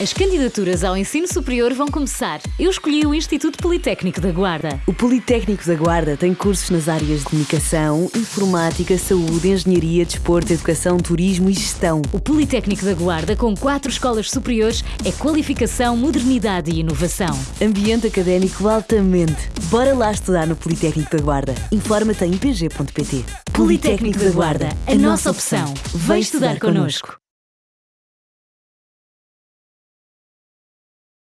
As candidaturas ao ensino superior vão começar. Eu escolhi o Instituto Politécnico da Guarda. O Politécnico da Guarda tem cursos nas áreas de comunicação, informática, saúde, engenharia, desporto, educação, turismo e gestão. O Politécnico da Guarda, com quatro escolas superiores, é qualificação, modernidade e inovação. Ambiente académico altamente. Bora lá estudar no Politécnico da Guarda. Informa-te em pg.pt. Politécnico da Guarda, a nossa opção. Vem estudar connosco.